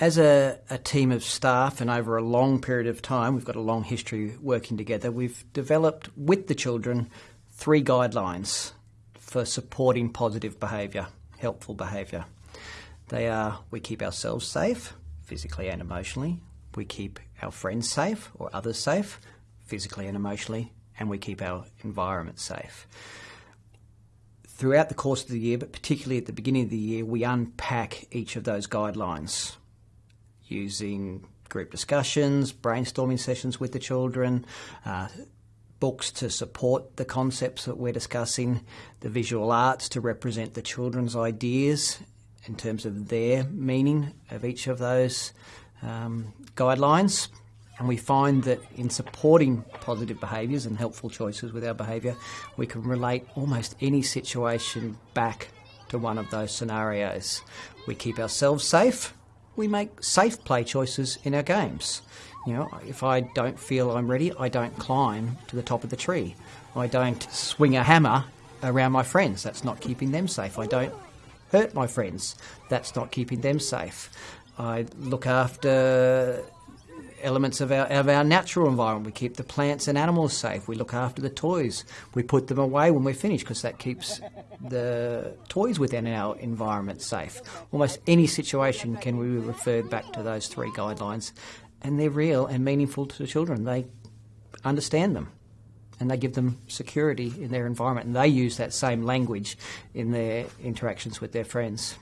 as a, a, team of staff and over a long period of time, we've got a long history working together, we've developed with the children three guidelines for supporting positive behaviour, helpful behaviour. They are we keep ourselves safe, physically and emotionally, we keep our friends safe or others safe, physically and emotionally, and we keep our environment safe. Throughout the course of the year, but particularly at the beginning of the year, we unpack each of those guidelines using group discussions, brainstorming sessions with the children, uh, books to support the concepts that we're discussing, the visual arts to represent the children's ideas in terms of their meaning of each of those um, guidelines. And we find that in supporting positive behaviours and helpful choices with our behaviour, we can relate almost any situation back to one of those scenarios. We keep ourselves safe we make safe play choices in our games. You know, if I don't feel I'm ready, I don't climb to the top of the tree. I don't swing a hammer around my friends. That's not keeping them safe. I don't hurt my friends. That's not keeping them safe. I look after elements of our, of our natural environment. We keep the plants and animals safe. We look after the toys. We put them away when we're finished because that keeps the toys within our environment safe. Almost any situation can be referred back to those three guidelines, and they're real and meaningful to the children. They understand them. And they give them security in their environment, and they use that same language in their interactions with their friends.